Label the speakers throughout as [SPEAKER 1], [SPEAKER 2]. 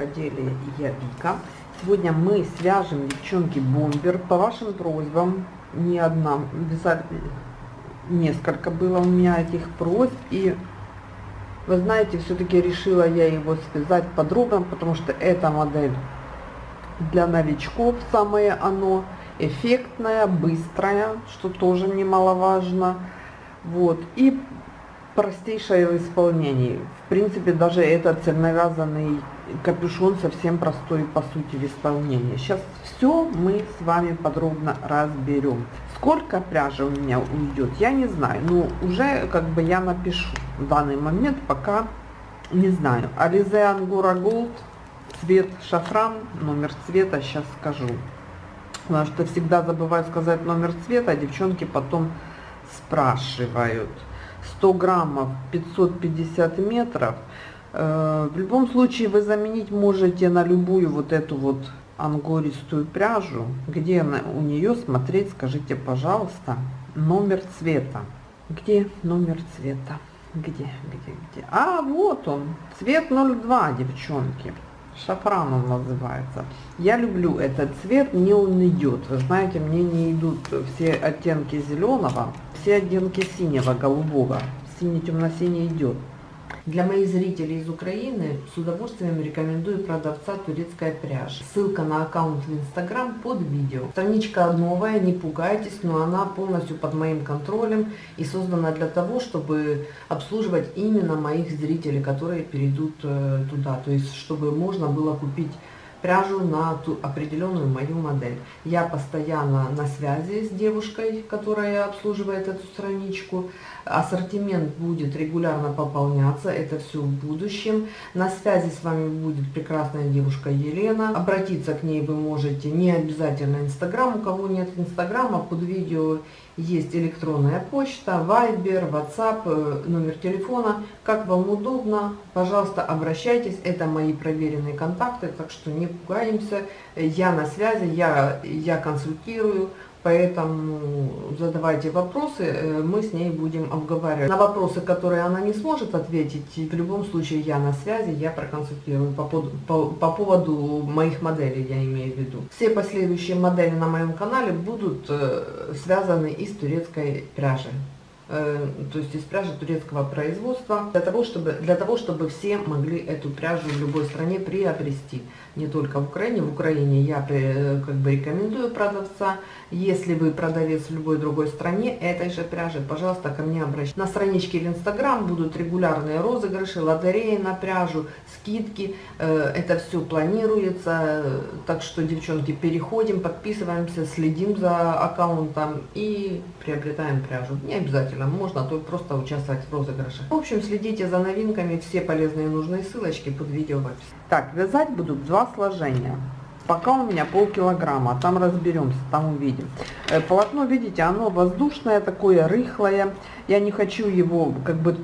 [SPEAKER 1] рукоделия я Вика. Сегодня мы свяжем, девчонки, бомбер. По вашим просьбам, не одна, несколько было у меня этих просьб. И вы знаете, все-таки решила я его связать подробно, потому что эта модель для новичков самое оно. Эффектная, быстрая, что тоже немаловажно. Вот. И простейшее в исполнении. В принципе, даже этот цельновязанный капюшон совсем простой по сути в исполнении. Сейчас все мы с вами подробно разберем. Сколько пряжи у меня уйдет, я не знаю, но ну, уже как бы я напишу в данный момент, пока не знаю. Ализе Ангура Голд, цвет шафран, номер цвета сейчас скажу. Потому что всегда забываю сказать номер цвета, а девчонки потом спрашивают – 100 граммов 550 метров. Э, в любом случае вы заменить можете на любую вот эту вот ангористую пряжу. Где она, у нее смотреть, скажите, пожалуйста, номер цвета. Где номер цвета? Где, где, где? А, вот он, цвет 02, девчонки. Шафран он называется. Я люблю этот цвет, мне он идет. Вы знаете, мне не идут все оттенки зеленого все оттенки синего, голубого. Синий, темно-синий идет. Для моих зрителей из Украины с удовольствием рекомендую продавца турецкая пряжа. Ссылка на аккаунт в Инстаграм под видео. Страничка новая, не пугайтесь, но она полностью под моим контролем и создана для того, чтобы обслуживать именно моих зрителей, которые перейдут э, туда. То есть, чтобы можно было купить пряжу на ту определенную мою модель. Я постоянно на связи с девушкой, которая обслуживает эту страничку. Ассортимент будет регулярно пополняться, это все в будущем. На связи с вами будет прекрасная девушка Елена. Обратиться к ней вы можете не обязательно Инстаграм. У кого нет Инстаграма, под видео есть электронная почта, Viber, WhatsApp, э, номер телефона. Как вам удобно, пожалуйста, обращайтесь. Это мои проверенные контакты, так что не пугаемся. Э, я на связи, я, я консультирую. Поэтому задавайте вопросы, э, мы с ней будем обговаривать. На вопросы, которые она не сможет ответить, в любом случае я на связи, я проконсультирую по, по, по поводу моих моделей, я имею в виду. Все последующие модели на моем канале будут э, связаны из турецкой пряжи. Э, то есть из пряжи турецкого производства, для того, чтобы, для того, чтобы все могли эту пряжу в любой стране приобрести, не только в Украине. В Украине я э, как бы рекомендую продавца. Если вы продавец в любой другой стране этой же пряжи, пожалуйста, ко мне обращайтесь. На страничке в Инстаграм будут регулярные розыгрыши, лотереи на пряжу, скидки. Э, это все планируется, так что, девчонки, переходим, подписываемся, следим за аккаунтом и приобретаем пряжу. Не обязательно нам можно, а просто участвовать в розыгрыше. В общем, следите за новинками, все полезные и нужные ссылочки под видео в описании. Так, вязать буду два сложения. Пока у меня полкилограмма, там разберемся, там увидим. Э, полотно, видите, оно воздушное, такое рыхлое. Я не хочу его как бы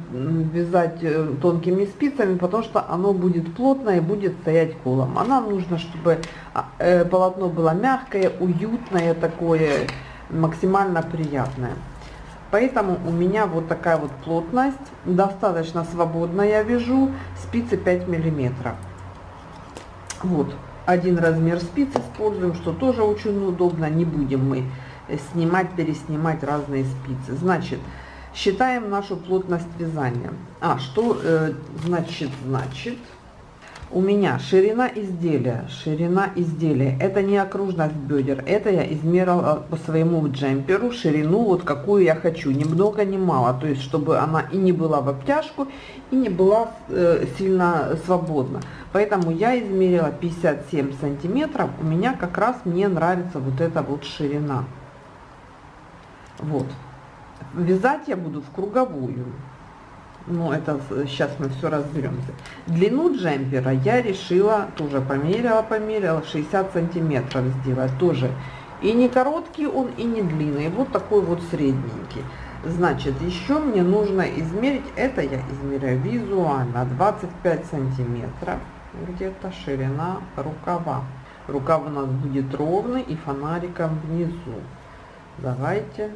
[SPEAKER 1] вязать э, тонкими спицами, потому что оно будет плотное и будет стоять колом. А нам нужно, чтобы а, э, полотно было мягкое, уютное такое, максимально приятное поэтому у меня вот такая вот плотность, достаточно свободно я вяжу, спицы 5 миллиметров. Вот, один размер спиц используем, что тоже очень удобно, не будем мы снимать, переснимать разные спицы. Значит, считаем нашу плотность вязания. А, что э, значит, значит, у меня ширина изделия, ширина изделия, это не окружность бедер, это я измерила по своему джемперу ширину, вот какую я хочу, ни много ни мало, то есть чтобы она и не была в обтяжку, и не была э, сильно свободна. Поэтому я измерила 57 сантиметров, у меня как раз мне нравится вот эта вот ширина. Вот. Вязать я буду в круговую но ну, это сейчас э, мы все разберемся. Длину джемпера я решила, тоже померила, померила, 60 сантиметров сделать тоже. И не короткий он, и не длинный, вот такой вот средненький. Значит, еще мне нужно измерить, это я измеряю визуально, 25 сантиметров, где-то ширина рукава. Рукав у нас будет ровный и фонариком внизу. Давайте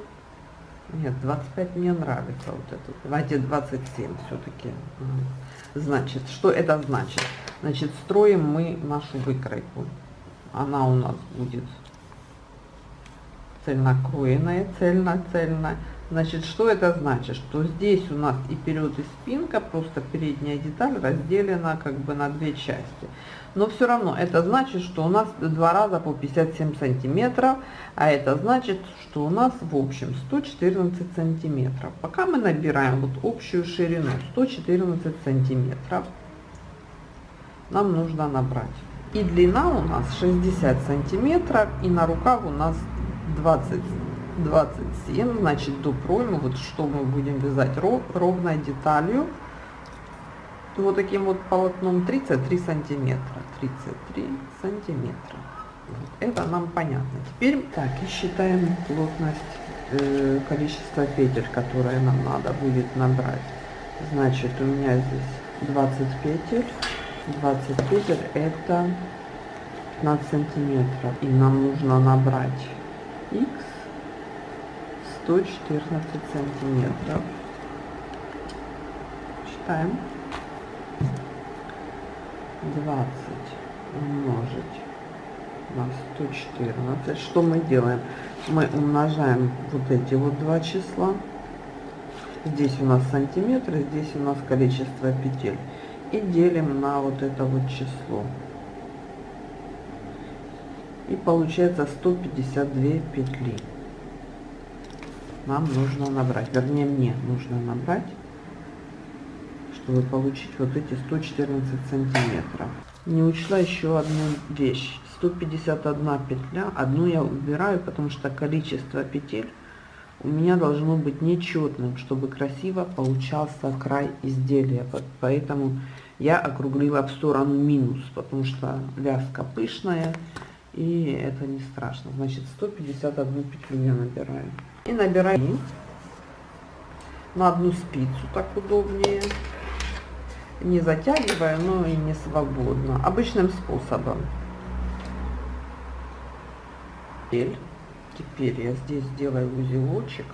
[SPEAKER 1] нет, 25 мне нравится вот это. Давайте 27 все-таки. Значит, что это значит? Значит, строим мы нашу выкройку. Она у нас будет цельнокроенная, цельно-цельно. Значит, что это значит? Что здесь у нас и вперед, и спинка, просто передняя деталь разделена как бы на две части но все равно это значит, что у нас два раза по 57 сантиметров, а это значит, что у нас в общем 114 сантиметров. Пока мы набираем вот общую ширину 114 сантиметров, нам нужно набрать. И длина у нас 60 сантиметров, и на рукав у нас 20 27, значит до проймы, вот что мы будем вязать ров, ровной деталью вот таким вот полотном 33 сантиметра 33 сантиметра вот это нам понятно теперь так и считаем плотность э, количество петель которые нам надо будет набрать значит у меня здесь 20 петель 20 петель это 15 сантиметров и нам нужно набрать x 114 сантиметров считаем 20 умножить на 114. Что мы делаем? Мы умножаем вот эти вот два числа. Здесь у нас сантиметры, здесь у нас количество петель. И делим на вот это вот число. И получается 152 петли. Нам нужно набрать, вернее мне нужно набрать чтобы получить вот эти 114 сантиметров. Не учла еще одну вещь. 151 петля, одну я убираю, потому что количество петель у меня должно быть нечетным, чтобы красиво получался край изделия. Поэтому я округлила в сторону минус, потому что вязка пышная и это не страшно. Значит 151 петлю я набираю. И набираю на одну спицу, так удобнее не затягивая, но и не свободно. Обычным способом. Теперь, теперь я здесь сделаю узелочек.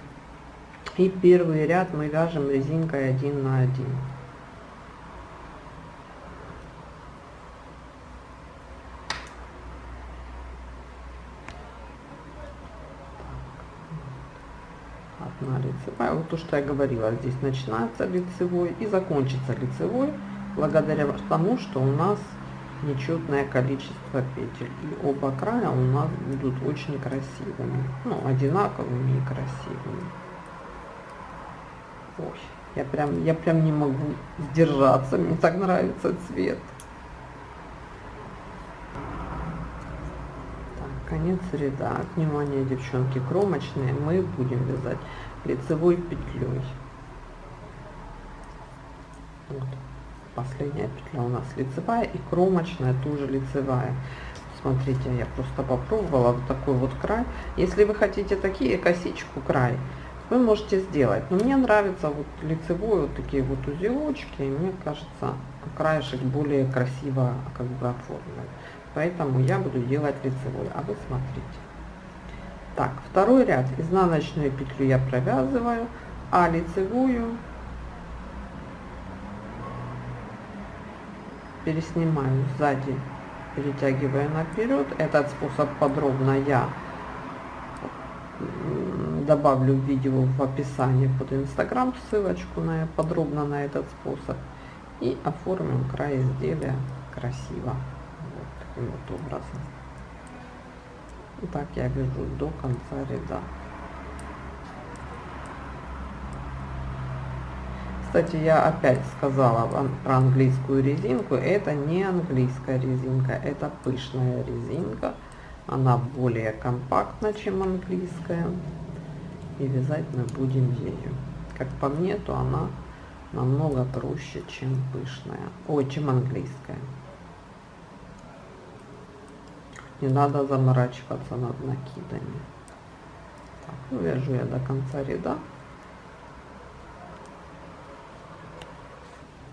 [SPEAKER 1] И первый ряд мы вяжем резинкой 1 на 1. на лицевая, вот то, что я говорила, здесь начинается лицевой и закончится лицевой, благодаря тому, что у нас нечетное количество петель. И оба края у нас будут очень красивыми, ну, одинаковыми и красивыми. Ой, я прям, я прям не могу сдержаться, мне так нравится цвет. конец ряда. Внимание, девчонки, кромочные мы будем вязать лицевой петлей. Вот. Последняя петля у нас лицевая и кромочная тоже лицевая. Смотрите, я просто попробовала вот такой вот край. Если вы хотите такие косичку край, вы можете сделать. Но мне нравится вот лицевой вот такие вот узелочки. И мне кажется, краешек более красиво а, как бы оформлен. Поэтому я буду делать лицевой. А вы смотрите. Так, второй ряд. Изнаночную петлю я провязываю, а лицевую переснимаю сзади, перетягивая наперед. Этот способ подробно я добавлю в видео в описании под инстаграм ссылочку на подробно на этот способ и оформим край изделия красиво вот таким вот образом и ну, так я вяжу до конца ряда. Кстати, я опять сказала про английскую резинку. Это не английская резинка, это пышная резинка. Она более компактна, чем английская. И вязать мы будем ею. Как по мне, то она намного проще, чем пышная. О, чем английская не надо заморачиваться над накидами.
[SPEAKER 2] Так, ну, вяжу я
[SPEAKER 1] до конца ряда.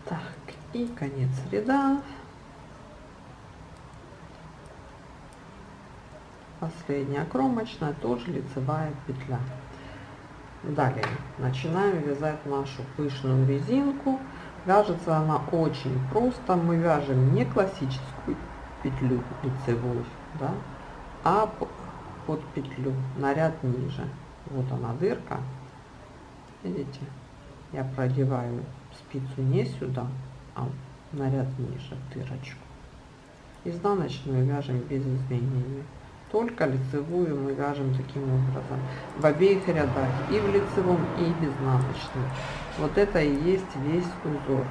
[SPEAKER 1] Так, и конец ряда. Последняя кромочная, тоже лицевая петля. Далее начинаем вязать нашу пышную резинку. Вяжется она очень просто. Мы вяжем не классическую петлю лицевую, да, а под петлю на ряд ниже. Вот она дырка. Видите? Я продеваю спицу не сюда, а на ряд ниже дырочку. Изнаночную вяжем без изменений. Только лицевую мы вяжем таким образом. В обеих рядах и в лицевом, и в изнаночном. Вот это и есть весь узор.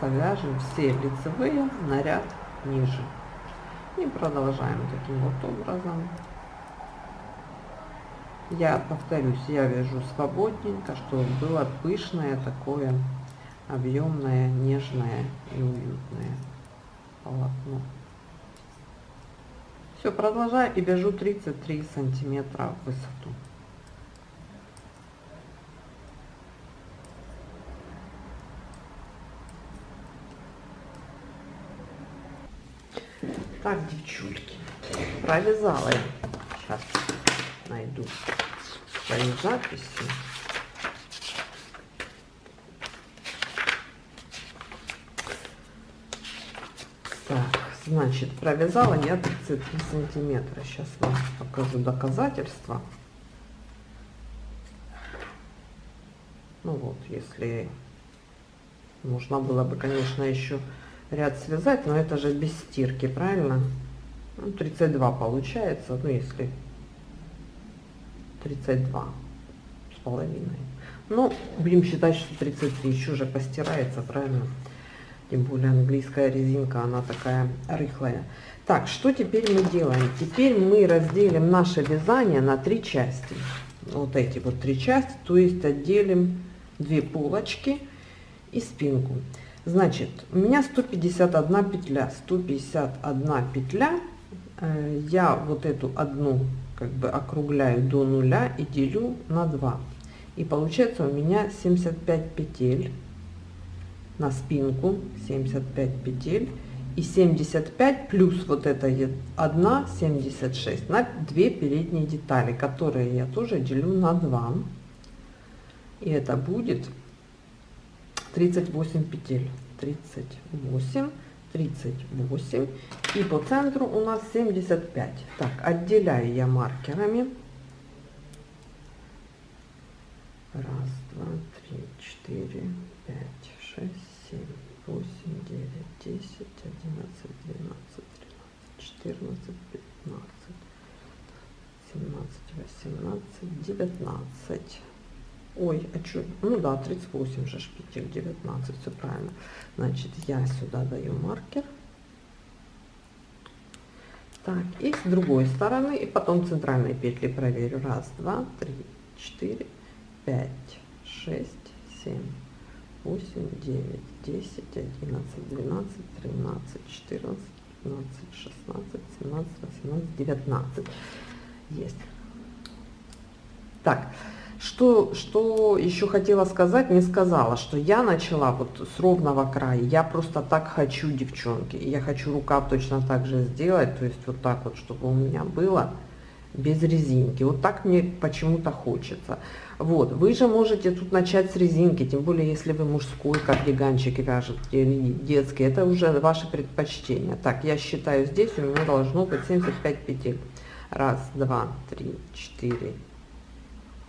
[SPEAKER 1] повяжем все лицевые на ряд ниже. И продолжаем таким вот образом. Я повторюсь, я вяжу свободненько, чтобы было пышное такое объемное, нежное и уютное полотно. Все, продолжаю и вяжу 33 сантиметра в высоту. Так, девчульки, провязала я. Сейчас найду свои записи. Так, значит, провязала я 33 сантиметра. Сейчас вам покажу доказательства. Ну вот, если нужно было бы, конечно, еще ряд связать, но это же без стирки, правильно? 32 ну, получается, ну если 32 с половиной. Ну, будем считать, что 33 еще уже постирается, правильно? Тем более английская резинка, она такая рыхлая. Так, что теперь мы делаем? Теперь мы разделим наше вязание на три части. Вот эти вот три части, то есть отделим две полочки и спинку. Значит, у меня 151 петля. 151 петля. Э, я вот эту одну как бы округляю до нуля и делю на 2. И получается у меня 75 петель на спинку. 75 петель. И 75 плюс вот это 1, 76 на 2 передние детали, которые я тоже делю на 2. И это будет 38 петель. 38, 38. И по центру у нас 75. Так, отделяю я маркерами. Раз, два, три, четыре, пять, шесть, семь, восемь, девять, десять, одиннадцать, двенадцать, тринадцать, четырнадцать, пятнадцать, семнадцать, восемнадцать, девятнадцать. Ой, а что? Ну да, 38 же шпитель, 19, все правильно. Значит, я сюда даю маркер. Так, и с другой стороны, и потом центральные петли проверю. Раз, два, три, четыре, пять, шесть, семь, восемь, девять, десять, одиннадцать, двенадцать, тринадцать, четырнадцать, пятнадцать, шестнадцать, семнадцать, восемнадцать, девятнадцать. Есть. Так. Что, что еще хотела сказать, не сказала, что я начала вот с ровного края. Я просто так хочу, девчонки. Я хочу рукав точно так же сделать, то есть вот так вот, чтобы у меня было без резинки. Вот так мне почему-то хочется. Вот, вы же можете тут начать с резинки, тем более, если вы мужской кардиганчик вяжете или детский, это уже ваше предпочтение. Так, я считаю, здесь у меня должно быть 75 петель. Раз, два, три, четыре,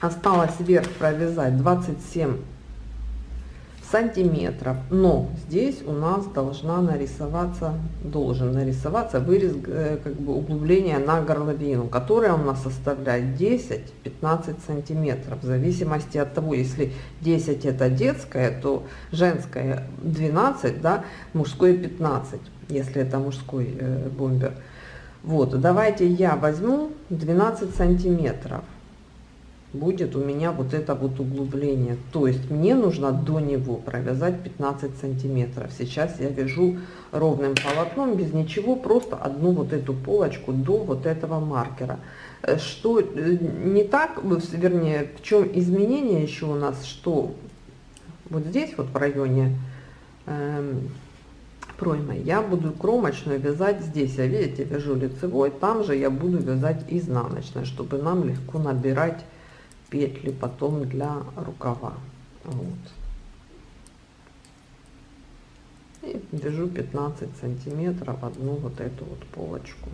[SPEAKER 1] осталось вверх провязать 27 сантиметров но здесь у нас должна нарисоваться должен нарисоваться вырез э, как бы углубление на горловину которая у нас составляет 10 15 сантиметров в зависимости от того если 10 это детская то женская 12 да мужской 15 если это мужской э, бомбер вот давайте я возьму 12 сантиметров будет у меня вот это вот углубление. То есть мне нужно до него провязать 15 сантиметров. Сейчас я вяжу ровным полотном, без ничего, просто одну вот эту полочку до вот этого маркера. Э, что э, не так, вернее, в чем изменение еще у нас, что вот здесь вот в районе э, проймы я буду кромочную вязать здесь я а видите вяжу лицевой там же я буду вязать изнаночной чтобы нам легко набирать Петли потом для рукава вот. и вяжу 15 сантиметров одну вот эту вот полочку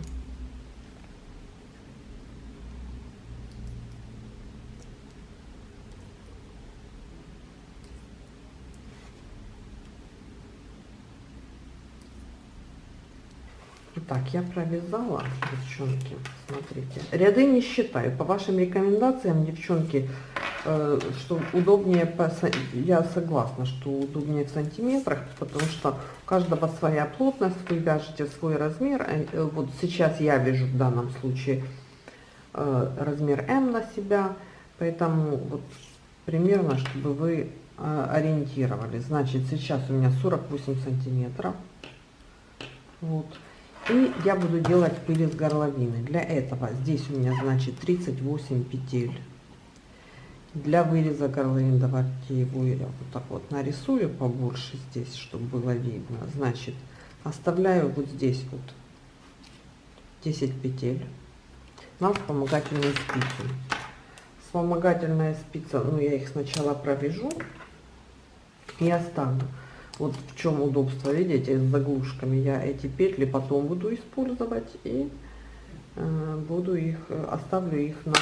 [SPEAKER 1] Так, я провязала, девчонки, смотрите. Ряды не считаю. По вашим рекомендациям, девчонки, э, что удобнее, по, я согласна, что удобнее в сантиметрах, потому что у каждого своя плотность, вы вяжете свой размер. Э, э, вот сейчас я вяжу в данном случае э, размер М на себя, поэтому вот примерно, чтобы вы э, ориентировали. Значит, сейчас у меня 48 сантиметров. Вот и я буду делать пыль из горловины. Для этого здесь у меня значит 38 петель. Для выреза горловины давайте его я вот так вот нарисую побольше здесь, чтобы было видно. Значит, оставляю вот здесь вот 10 петель на вспомогательную спицу. Вспомогательная спица, ну я их сначала провяжу и оставлю. Вот в чем удобство, видите, э, с заглушками. Я эти петли потом буду использовать и э, буду их, э, оставлю их на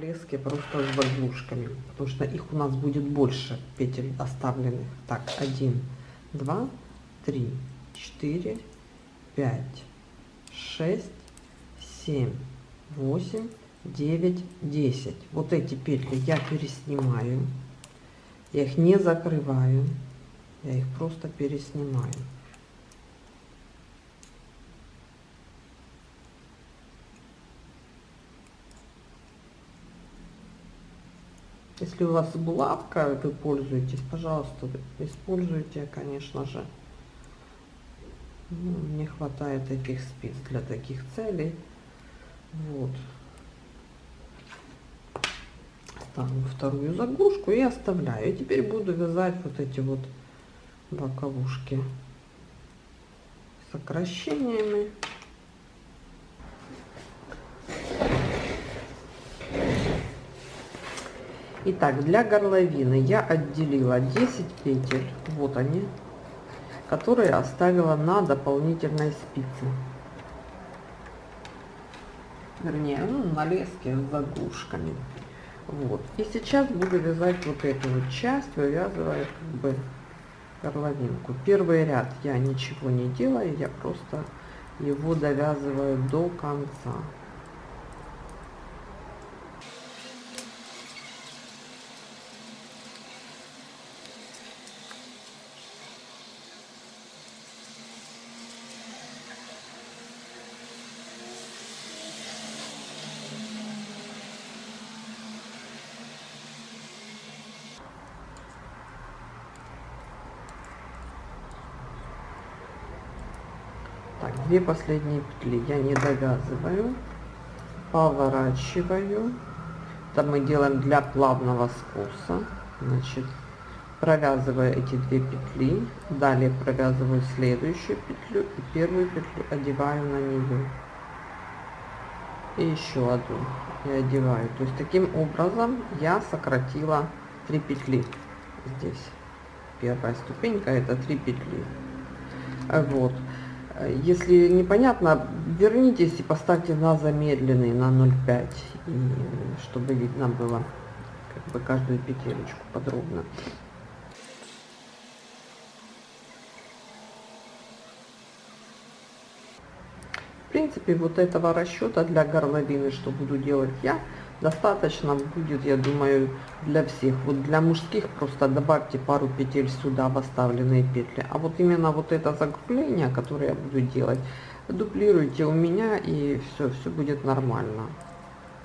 [SPEAKER 1] леске просто с заглушками, потому что их у нас будет больше петель оставленных. Так, 1, 2, 3, 4, 5, 6, 7, 8, 9, 10. Вот эти петли я переснимаю, я их не закрываю. Я их просто переснимаю. Если у вас булавка, вы пользуетесь, пожалуйста, используйте, конечно же. Ну, мне хватает таких спиц для таких целей. Вот. Ставлю вторую заглушку и оставляю. И теперь буду вязать вот эти вот боковушки сокращениями. Итак, для горловины я отделила 10 петель, вот они, которые оставила на дополнительной спице. Вернее, ну, на леске с заглушками. Вот. И сейчас буду вязать вот эту вот часть, вывязывая как бы горловинку. Первый ряд я ничего не делаю, я просто его довязываю до конца. две последние петли я не довязываю поворачиваю Там мы делаем для плавного скоса значит провязываю эти две петли далее провязываю следующую петлю и первую петлю одеваю на нее и еще одну и одеваю то есть таким образом я сократила три петли здесь первая ступенька это три петли вот если непонятно, вернитесь и поставьте на замедленный, на 0,5, чтобы видно было как бы каждую петелечку подробно. В принципе, вот этого расчета для горловины, что буду делать я, достаточно будет, я думаю, для всех. Вот для мужских просто добавьте пару петель сюда в оставленные петли. А вот именно вот это закругление, которое я буду делать, дублируйте у меня и все, все будет нормально.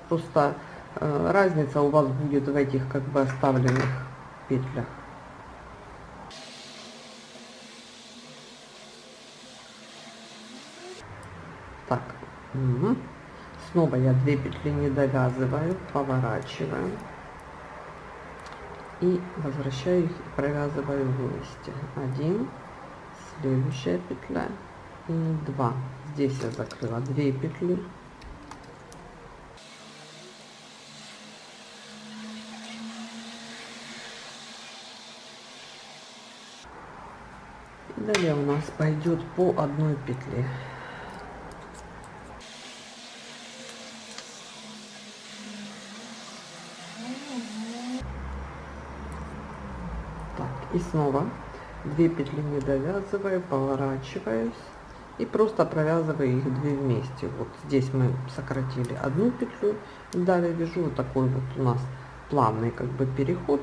[SPEAKER 1] Просто э, разница у вас будет в этих как бы оставленных петлях. Так. Угу снова я две петли не довязываю поворачиваю и возвращаю их и провязываю вместе 1 следующая петля и 2 здесь я закрыла 2 петли далее у нас пойдет по одной петле и снова 2 петли не довязываю поворачиваюсь и просто провязываю их две вместе вот здесь мы сократили одну петлю далее вяжу вот такой вот у нас плавный как бы переход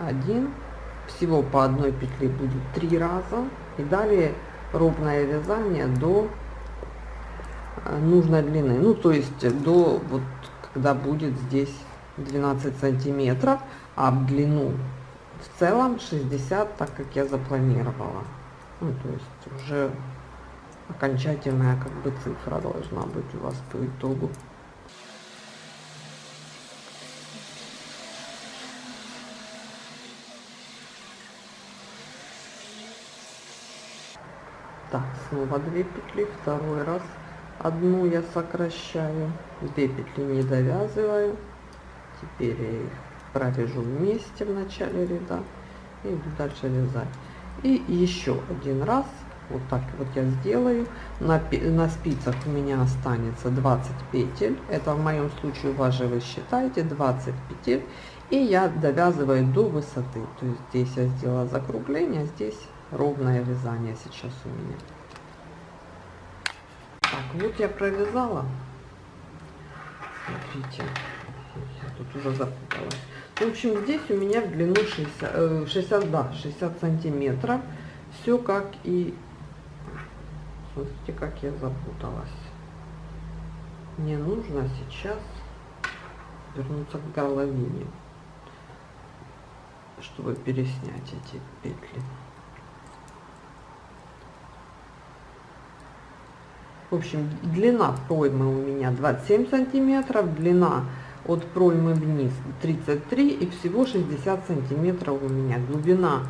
[SPEAKER 1] 1 всего по одной петли будет три раза и далее ровное вязание до э, нужной длины ну то есть до вот когда будет здесь 12 сантиметров а в длину в целом 60, так как я запланировала. Ну, то есть уже окончательная как бы цифра должна быть у вас по итогу. Так, снова две петли, второй раз. Одну я сокращаю, две петли не довязываю. Теперь я их провяжу вместе в начале ряда и иду дальше вязать и еще один раз вот так вот я сделаю на, на спицах у меня останется 20 петель это в моем случае у вас же вы считаете 20 петель и я довязываю до высоты то есть здесь я сделала закругление а здесь ровное вязание сейчас у меня так вот я провязала смотрите я тут уже запуталась в общем, здесь у меня в длину 60, да, 60 сантиметров. Все как и... Смотрите, как я запуталась. Мне нужно сейчас вернуться к горловине, чтобы переснять эти петли. В общем, длина поймы у меня 27 сантиметров, длина от проймы вниз 33 и всего 60 сантиметров у меня глубина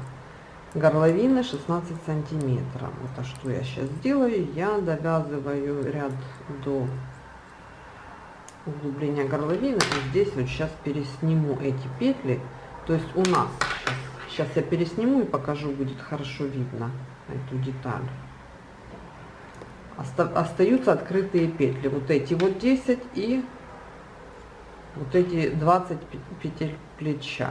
[SPEAKER 1] горловины 16 сантиметров вот а что я сейчас делаю я довязываю ряд до углубления горловины и здесь вот сейчас пересниму эти петли то есть у нас сейчас, сейчас я пересниму и покажу будет хорошо видно эту деталь остаются открытые петли вот эти вот 10 и вот эти 20 петель плеча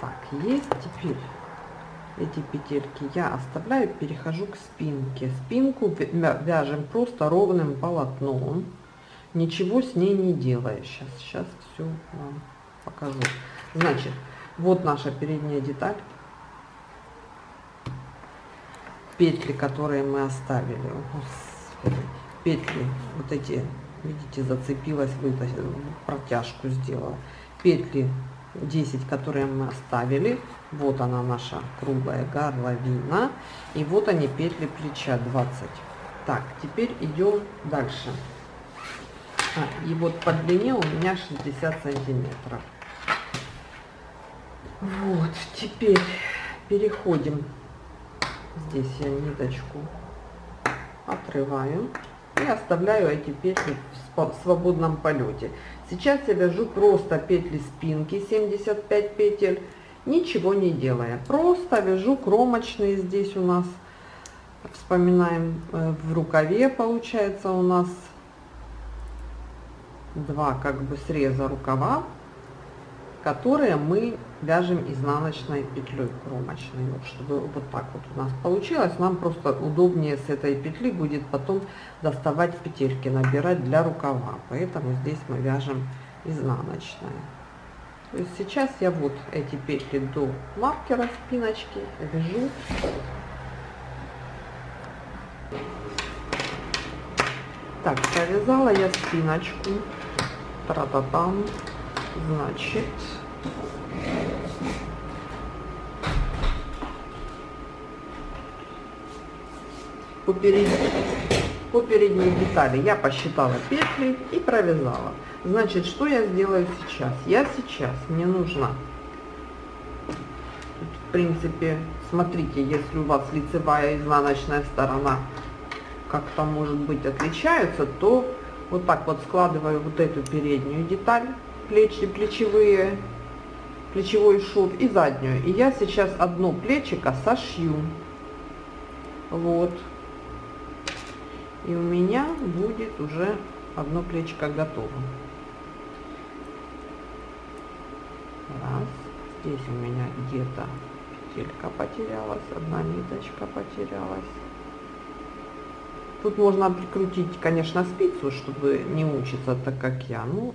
[SPEAKER 1] так есть теперь эти петельки я оставляю перехожу к спинке спинку вяжем просто ровным полотном ничего с ней не делая сейчас сейчас все вам покажу значит вот наша передняя деталь. Петли, которые мы оставили. петли вот эти, видите, зацепилась, вытащила, протяжку сделала. Петли 10, которые мы оставили. Вот она наша круглая горловина. И вот они петли плеча 20. Так, теперь идем дальше. А, и вот по длине у меня 60 сантиметров. Вот, теперь переходим. Здесь я ниточку отрываю и оставляю эти петли в свободном полете. Сейчас я вяжу просто петли спинки, 75 петель, ничего не делая. Просто вяжу кромочные здесь у нас, вспоминаем, э, в рукаве получается у нас два как бы среза рукава которые мы вяжем изнаночной петлей кромочной, вот, чтобы вот так вот у нас получилось. Нам просто удобнее с этой петли будет потом доставать петельки, набирать для рукава. Поэтому здесь мы вяжем изнаночная. То есть сейчас я вот эти петли до маркера спиночки вяжу. Так, провязала я спиночку. Тра-та-там. та та Значит... По, перед... по передней детали я посчитала петли и провязала. Значит, что я сделаю сейчас? Я сейчас, мне нужно, Тут, в принципе, смотрите, если у вас лицевая и изнаночная сторона как-то, может быть, отличаются, то вот так вот складываю вот эту переднюю деталь плечи, плечевые, плечевой шов и заднюю. И я сейчас одно плечико сошью. Вот. И у меня будет уже одно плечико готово. Раз. Здесь у меня где-то петелька потерялась, одна ниточка потерялась. Тут можно прикрутить, конечно, спицу, чтобы не учиться так, как я. Ну,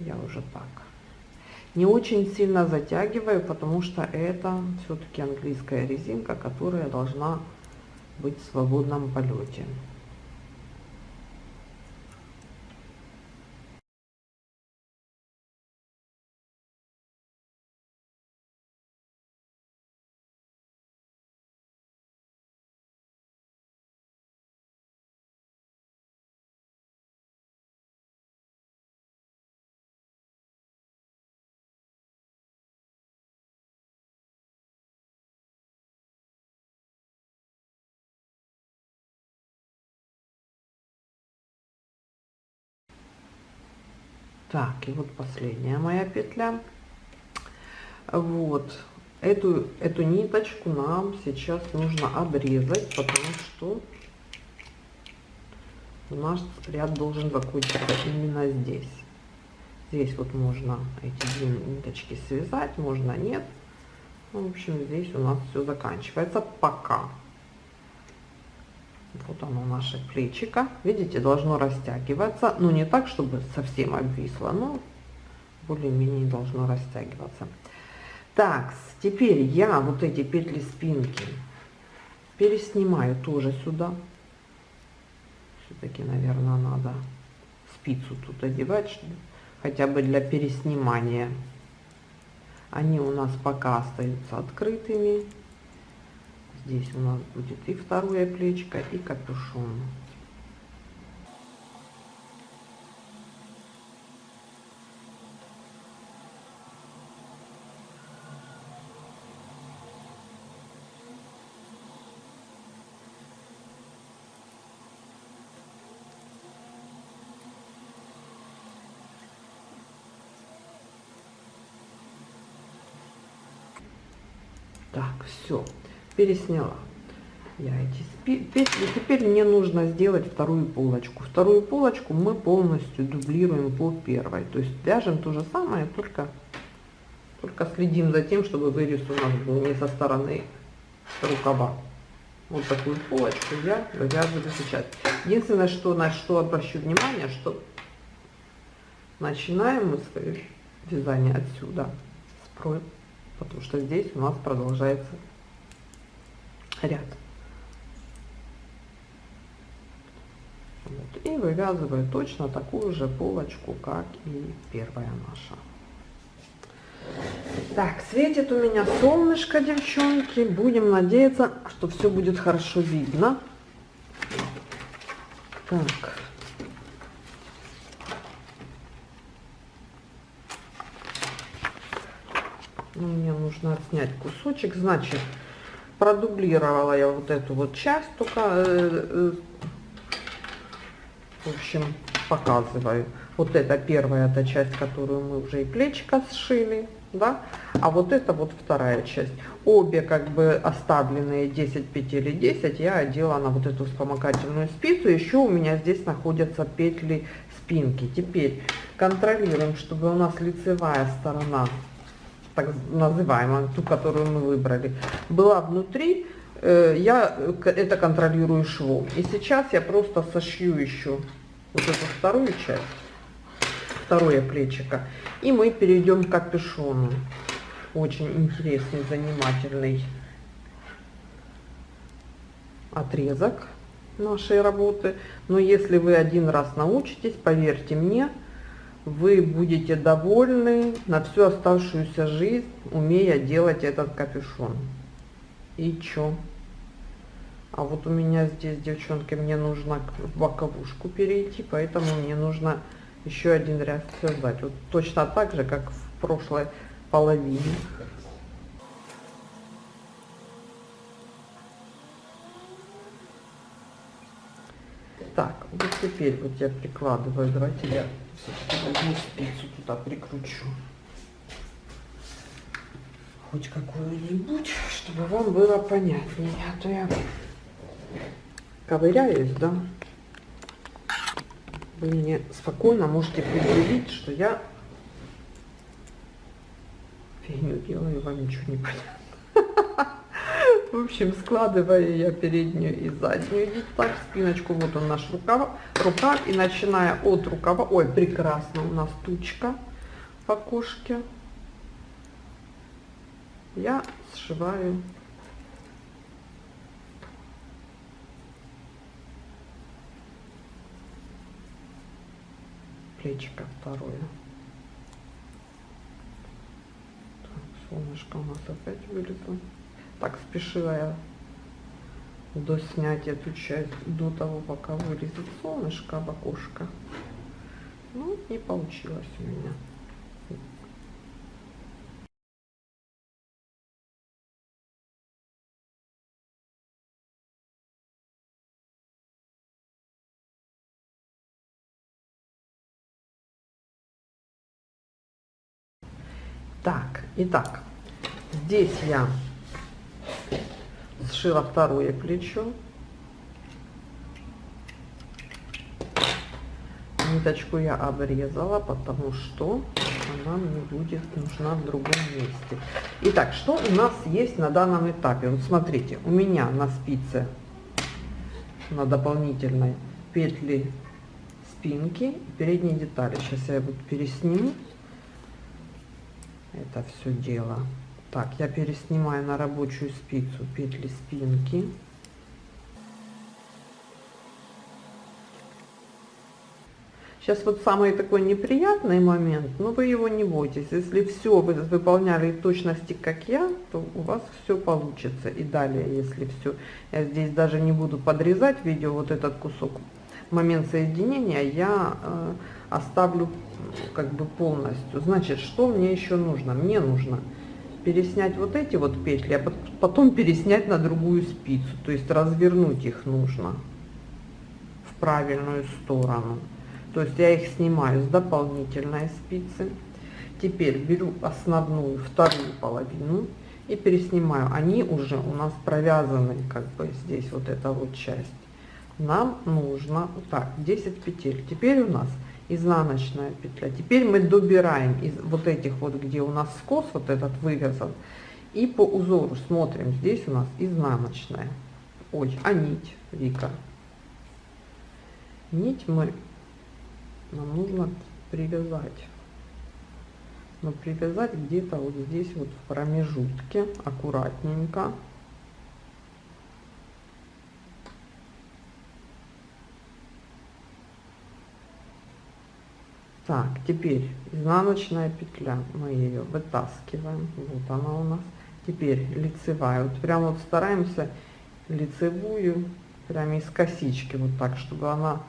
[SPEAKER 1] я уже так. Не очень сильно затягиваю, потому что это все-таки английская резинка, которая должна быть в свободном полете. так и вот последняя моя петля вот эту эту ниточку нам сейчас нужно обрезать потому что наш ряд должен закончиться именно здесь здесь вот можно эти две ниточки связать можно нет ну, в общем здесь у нас все заканчивается пока вот оно, наше плечико. Видите, должно растягиваться. Ну, не так, чтобы совсем обвисло, но более-менее должно растягиваться. Так, теперь я вот эти петли спинки переснимаю тоже сюда. Все-таки, наверное, надо спицу тут одевать, чтобы, хотя бы для переснимания. Они у нас пока остаются открытыми. Здесь у нас будет и второе плечко, и капюшон. Так, все, пересняла я эти петли. Теперь мне нужно сделать вторую полочку. Вторую полочку мы полностью дублируем по первой. То есть вяжем то же самое, только, только следим за тем, чтобы вырез у нас был не со стороны рукава. Вот такую полочку я вывязываю сейчас. Единственное, что, на что обращу внимание, что начинаем мы свое вязание отсюда, с потому что здесь у нас продолжается ряд. Вот. И вывязываю точно такую же полочку, как и первая наша. Так, светит у меня солнышко, девчонки. Будем надеяться, что все будет хорошо видно. Так. Ну, мне нужно отснять кусочек. Значит, продублировала я вот эту вот часть, только, э, э, в общем, показываю. Вот это первая эта часть, которую мы уже и плечика сшили, да, а вот это вот вторая часть. Обе как бы оставленные 10 петель и 10 я одела на вот эту вспомогательную спицу. Еще у меня здесь находятся петли спинки. Теперь контролируем, чтобы у нас лицевая сторона так называемая, ту, которую мы выбрали, была внутри, э, я это контролирую швом. И сейчас я просто сошью еще вот эту вторую часть, второе плечико, и мы перейдем к капюшону. Очень интересный, занимательный отрезок нашей работы. Но если вы один раз научитесь, поверьте мне, вы будете довольны на всю оставшуюся жизнь, умея делать этот капюшон. И чё? А вот у меня здесь, девчонки, мне нужно в боковушку перейти, поэтому мне нужно еще один ряд связать. Вот точно так же, как в прошлой половине. Так, вот теперь вот я прикладываю, давайте я все-таки возьму спицу туда прикручу. Хоть какую-нибудь, чтобы вам было понятнее. А то я ковыряюсь, да? Вы мне спокойно можете предъявить, что я фигню делаю, вам ничего не понятно. В общем, складывая я переднюю и заднюю вот так, спиночку, вот он наш рукав, рукав, и начиная от рукава, ой, прекрасно, у нас тучка в окошке, я сшиваю плечико второе. Так, солнышко у нас опять вылезло. Так спешила я доснять эту часть до того, пока вырезать солнышко в окошко. Ну, не получилось у меня. Так, итак, здесь я сшила второе плечо, ниточку я обрезала, потому что она мне будет нужна в другом месте. Итак, что у нас есть на данном этапе? Вот смотрите, у меня на спице, на дополнительной петли спинки, передние детали. Сейчас я вот пересниму это все дело. Так, я переснимаю на рабочую спицу петли спинки. Сейчас вот самый такой неприятный момент, но вы его не бойтесь. Если все вы выполняли точности, как я, то у вас все получится. И далее, если все, я здесь даже не буду подрезать видео, вот этот кусок, момент соединения я э, оставлю как бы полностью. Значит, что мне еще нужно? Мне нужно переснять вот эти вот петли, а потом переснять на другую спицу, то есть развернуть их нужно в правильную сторону. То есть я их снимаю с дополнительной спицы. Теперь беру основную, вторую половину и переснимаю. Они уже у нас провязаны, как бы здесь вот эта вот часть. Нам нужно, так, 10 петель. Теперь у нас изнаночная петля теперь мы добираем из вот этих вот где у нас скос вот этот вывязан и по узору смотрим здесь у нас изнаночная ой а нить вика нить мы нам нужно привязать но привязать где-то вот здесь вот в промежутке аккуратненько Так, теперь изнаночная петля, мы ее вытаскиваем, вот она у нас. Теперь лицевая, вот прям вот стараемся лицевую, прям из косички, вот так, чтобы она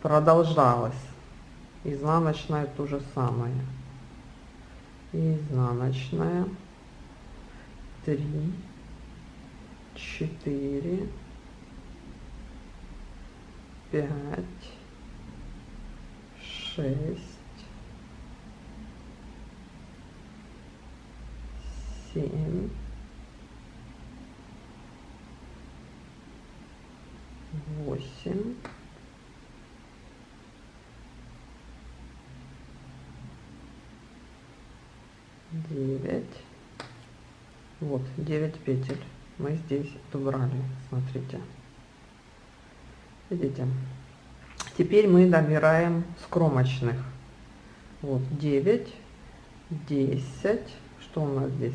[SPEAKER 1] продолжалась. Изнаночная то же самое. Изнаночная, три, четыре, пять, шесть. семь, Восемь. Девять. Вот, девять петель мы здесь добрали, смотрите. Видите? Теперь мы добираем с кромочных. Вот девять, десять. Что у нас здесь?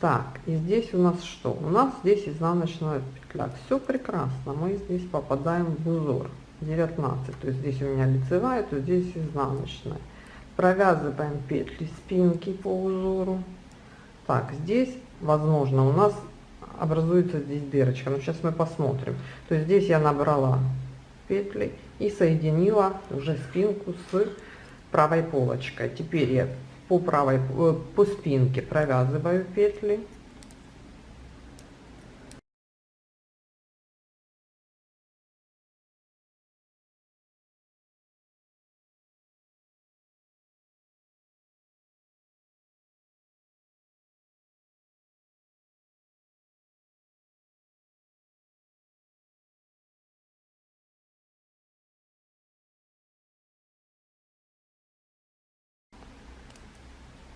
[SPEAKER 1] Так, и здесь у нас что? У нас здесь изнаночная петля. Все прекрасно, мы здесь попадаем в узор 19. То есть здесь у меня лицевая, то здесь изнаночная. Провязываем петли спинки по узору. Так, здесь, возможно, у нас образуется здесь дырочка. Но сейчас мы посмотрим. То есть здесь я набрала петли и соединила уже спинку с правой полочкой. Теперь я по правой, э, по спинке провязываю петли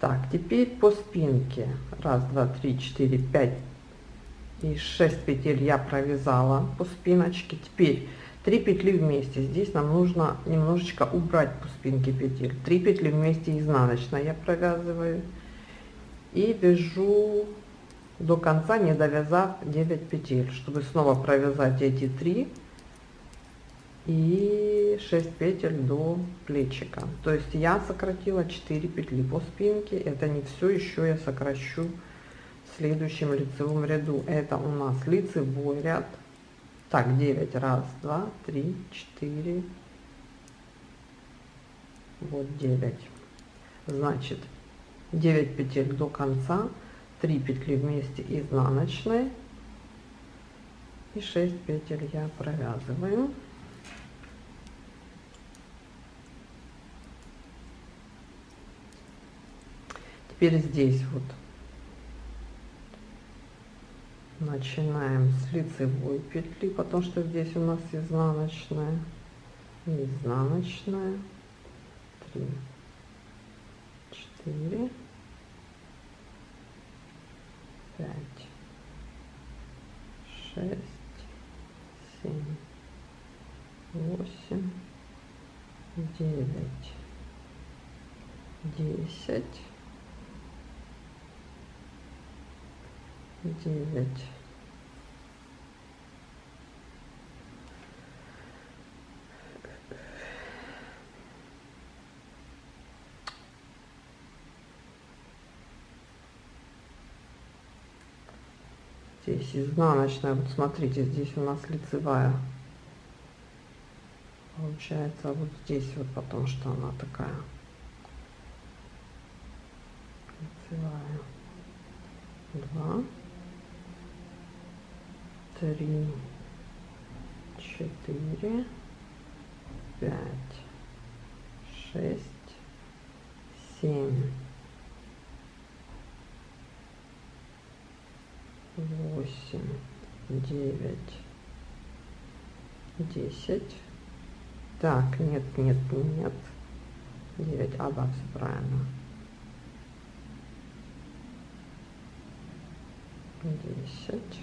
[SPEAKER 1] Так, теперь по спинке. Раз, два, три, четыре, пять и шесть петель я провязала по спиночке. Теперь 3 петли вместе. Здесь нам нужно немножечко убрать по спинке петель. 3 петли вместе изнаночно я провязываю. И вяжу до конца, не довязав 9 петель, чтобы снова провязать эти 3 и 6 петель до плечика то есть я сократила 4 петли по спинке это не все еще я сокращу в следующем лицевом ряду это у нас лицевой ряд так 9 раз 2 3 4 вот 9 значит 9 петель до конца 3 петли вместе изнаночной и 6 петель я провязываю теперь здесь вот начинаем с лицевой петли потому что здесь у нас изнаночная изнаночная 3 4 5 6 7 8 9 10 9. Здесь изнаночная, вот смотрите, здесь у нас лицевая. Получается вот здесь вот потом, что она такая. Лицевая. Два три, четыре, пять, шесть, семь, восемь, девять, десять. Так, нет, нет, нет. Девять, а да, все правильно. Десять.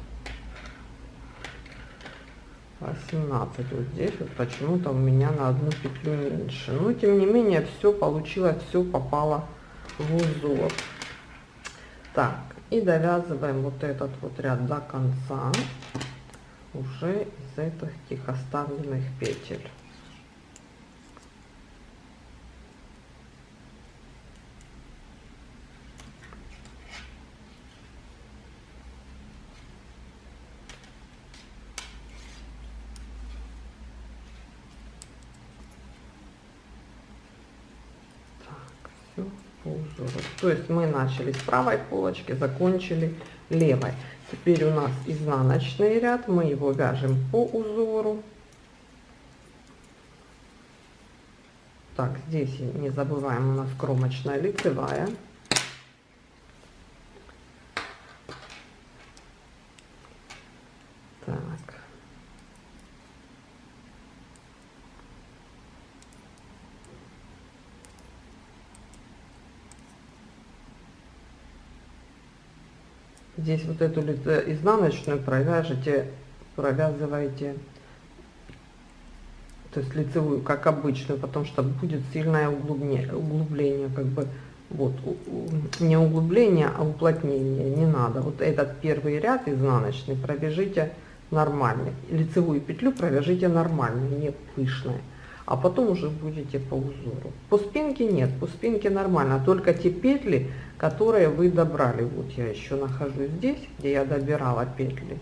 [SPEAKER 1] 17 вот здесь вот почему-то у меня на одну петлю меньше но ну, тем не менее все получилось все попало в узор так и довязываем вот этот вот ряд до конца уже из этих оставленных петель То есть мы начали с правой полочки, закончили левой. Теперь у нас изнаночный ряд, мы его вяжем по узору. Так, здесь не забываем, у нас кромочная лицевая. здесь вот эту э, изнаночную провяжете, провязываете, то есть лицевую, как обычную, потому что будет сильное углубление, углубление как бы, вот, не углубление, а уплотнение, не надо. Вот этот первый ряд изнаночный провяжите нормальный, лицевую петлю провяжите нормально, не пышной а потом уже будете по узору. По спинке нет, по спинке нормально, только те петли, которые вы добрали. Вот я еще нахожусь здесь, где я добирала петли.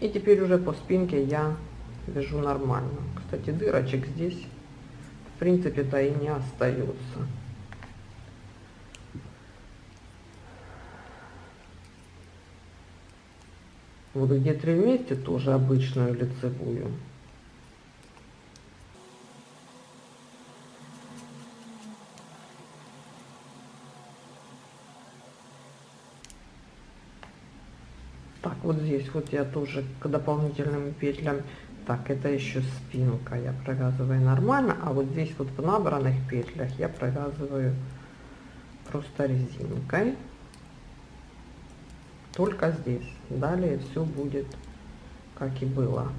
[SPEAKER 1] И теперь уже по спинке я вяжу нормально. Кстати, дырочек здесь в принципе-то и не остается. Вот где три вместе тоже обычную лицевую Так, вот здесь вот я тоже к дополнительным петлям. Так, это еще спинка, я провязываю нормально, а вот здесь вот в набранных петлях я провязываю просто резинкой. Только здесь. Далее все будет как и было.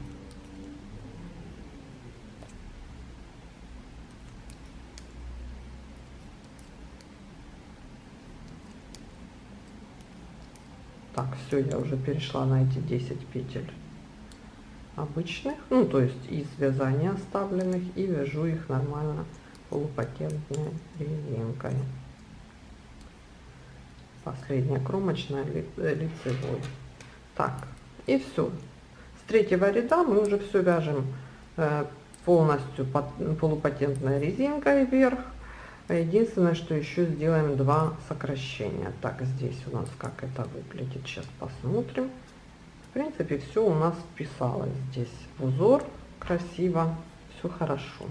[SPEAKER 1] Так, все, я уже перешла на эти 10 петель обычных, ну то есть из вязания оставленных и вяжу их нормально полупатентной резинкой. Последняя кромочная ли, э, лицевой. Так, и все. С третьего ряда мы уже все вяжем э, полностью под, полупатентной резинкой вверх Единственное, что еще сделаем два сокращения. Так, здесь у нас как это выглядит, сейчас посмотрим. В принципе, все у нас вписалось здесь узор, красиво, все хорошо.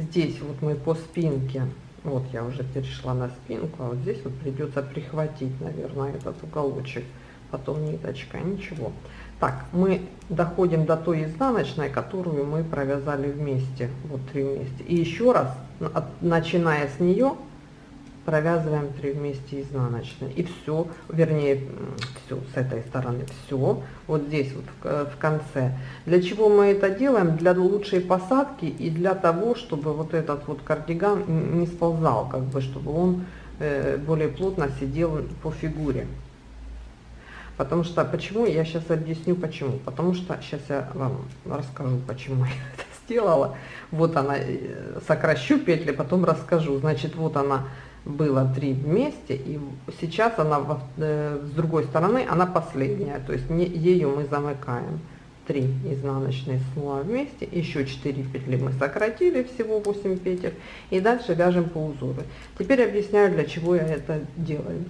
[SPEAKER 1] здесь вот мы по спинке, вот я уже перешла на спинку, а вот здесь вот придется прихватить, наверное, этот уголочек, потом ниточка, ничего. Так, мы доходим до той изнаночной, которую мы провязали вместе, вот три вместе. И еще раз, начиная с нее, провязываем 3 вместе изнаночной и все вернее все с этой стороны все вот здесь вот э, в конце для чего мы это делаем для лучшей посадки и для того чтобы вот этот вот кардиган не сползал как бы чтобы он э, более плотно сидел по фигуре Потому что, почему, я сейчас объясню почему. Потому что, сейчас я вам расскажу, почему я это сделала. Вот она, э, сокращу петли, потом расскажу. Значит, вот она было три вместе, и сейчас она э, с другой стороны, она последняя, то есть не, ее мы замыкаем. 3 изнаночные слоя вместе, еще 4 петли мы сократили, всего 8 петель, и дальше вяжем по узору. Теперь объясняю, для чего я это делаю.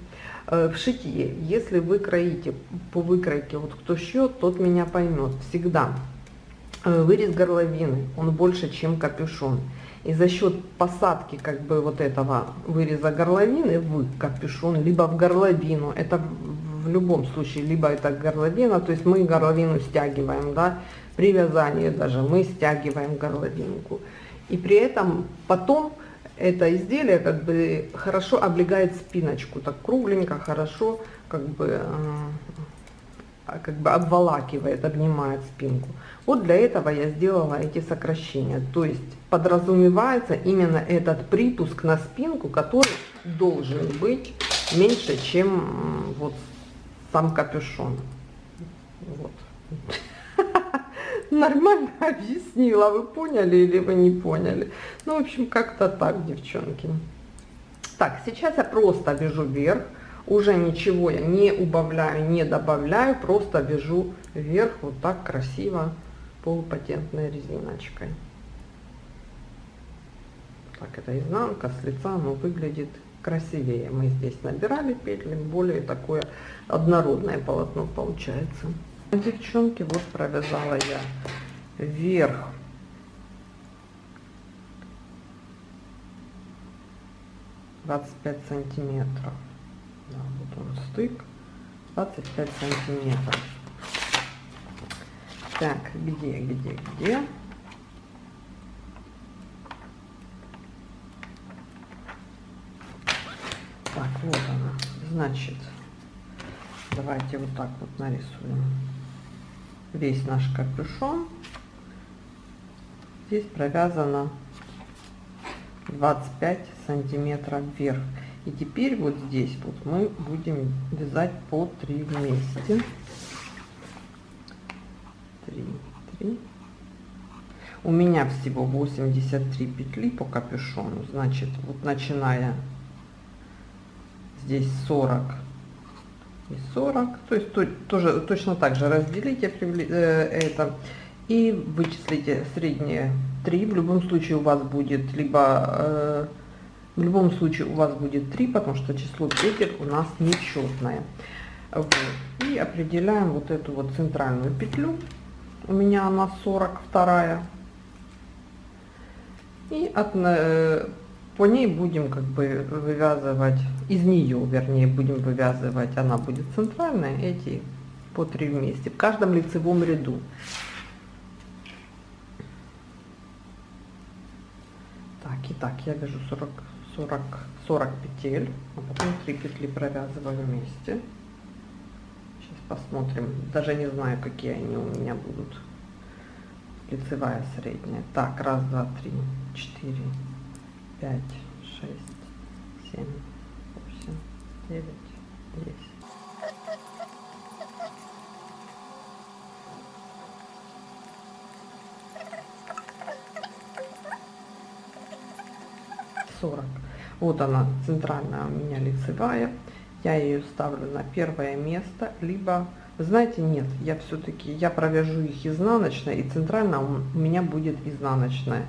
[SPEAKER 1] Э, в шитье, если вы кроите по выкройке, вот кто шьет, тот меня поймет, всегда э, вырез горловины, он больше, чем капюшон и за счет посадки как бы вот этого выреза горловины вы капюшон либо в горловину это в любом случае либо это горловина то есть мы горловину стягиваем да при вязании даже мы стягиваем горловинку и при этом потом это изделие как бы хорошо облегает спиночку так кругленько хорошо как бы э, как бы обволакивает обнимает спинку вот для этого я сделала эти сокращения. То есть подразумевается именно этот припуск на спинку, который должен быть меньше, чем вот сам капюшон. Вот. Нормально объяснила, вы поняли или вы не поняли. Ну, в общем, как-то так, девчонки. Так, сейчас я просто вяжу вверх, уже ничего я не убавляю, не добавляю, просто вяжу вверх вот так красиво полупатентной резиночкой. Так, это изнанка, с лица оно выглядит красивее. Мы здесь набирали петли, более такое однородное полотно получается. Девчонки, вот провязала я вверх двадцать пять сантиметров да, вот он стык 25 сантиметров так, где, где, где? Так, вот она. Значит, давайте вот так вот нарисуем весь наш капюшон. Здесь провязано 25 сантиметров вверх. И теперь вот здесь вот мы будем вязать по 3 вместе. 3, 3. У меня всего 83 петли по капюшону. Значит, вот начиная здесь 40 и 40. То есть то, тоже точно так же разделите э, это и вычислите средние 3. В любом случае у вас будет либо... Э, в любом случае у вас будет 3, потому что число петель у нас нечетное. Вот. И определяем вот эту вот центральную петлю у меня она 42 и от, э, по ней будем как бы вывязывать из нее вернее будем вывязывать она будет центральная эти по 3 вместе в каждом лицевом ряду так и так я вяжу 40 40 40 петель а потом 3 петли провязываю вместе Посмотрим. Даже не знаю, какие они у меня будут. Лицевая, средняя. Так, раз, два, три, четыре, пять, шесть, семь, восемь, девять, десять. Сорок. Вот она, центральная у меня лицевая, я ее ставлю на первое место, либо, знаете, нет, я все-таки, я провяжу их изнаночная и центрально у меня будет изнаночная.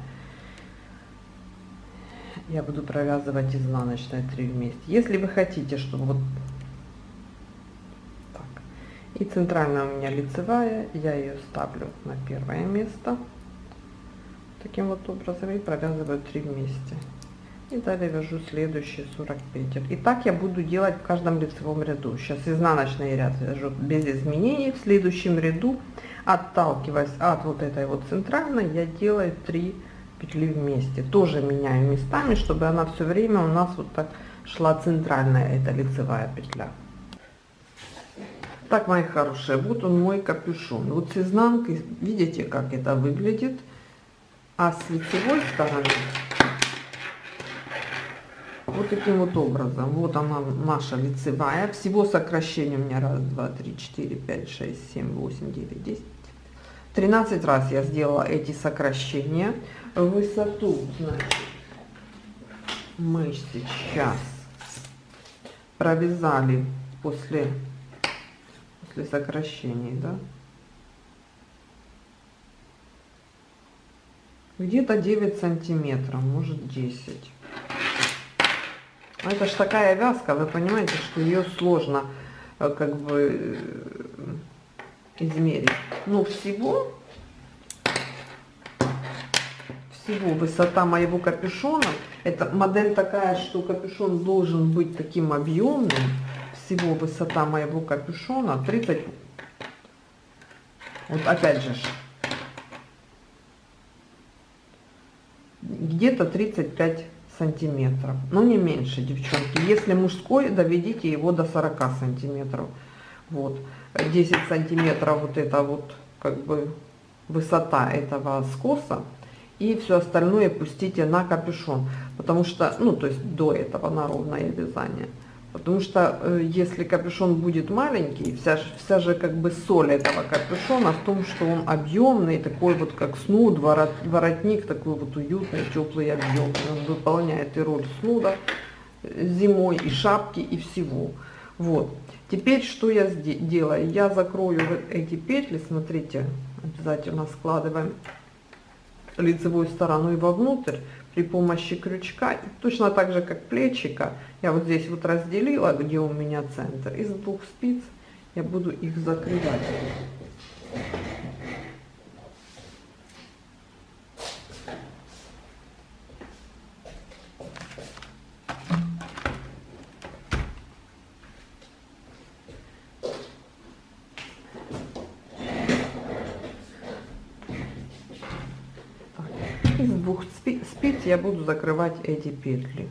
[SPEAKER 1] Я буду провязывать изнаночная 3 вместе. Если вы хотите, чтобы вот так, и центральная у меня лицевая, я ее ставлю на первое место таким вот образом и провязываю 3 вместе и далее вяжу следующие 40 петель и так я буду делать в каждом лицевом ряду сейчас изнаночный ряд вяжу без изменений в следующем ряду отталкиваясь от вот этой вот центральной я делаю 3 петли вместе тоже меняю местами чтобы она все время у нас вот так шла центральная эта лицевая петля так мои хорошие вот он мой капюшон вот с изнанки видите как это выглядит а с лицевой стороны вот таким вот образом. Вот она, наша лицевая. Всего сокращение у меня раз, два, три, 4, 5, 6, 7, 8, 9, 10. 13 раз я сделала эти сокращения. Высоту, значит, мы сейчас провязали после, после сокращений, да? Где-то 9 сантиметров, может 10. Ну, это же такая вязка, вы понимаете, что ее сложно э, как бы э, измерить. Ну, всего, всего высота моего капюшона, это модель такая, что капюшон должен быть таким объемным. Всего высота моего капюшона 30. Вот опять же, где-то 35 сантиметров. но ну, не меньше, девчонки. Если мужской, доведите его до 40 сантиметров. Вот. 10 сантиметров вот это вот, как бы, высота этого скоса. И все остальное пустите на капюшон. Потому что, ну, то есть до этого на ровное вязание. Потому что э, если капюшон будет маленький, вся, же, вся же как бы соль этого капюшона в том, что он объемный, такой вот как снуд, ворот, воротник такой вот уютный, теплый, объемный. Он выполняет и роль снуда зимой, и шапки, и всего. Вот. Теперь что я делаю? Я закрою вот эти петли, смотрите, обязательно складываем лицевую сторону и вовнутрь при помощи крючка, точно так же, как плечика, я вот здесь вот разделила, где у меня центр, из двух спиц я буду их закрывать. я буду закрывать эти петли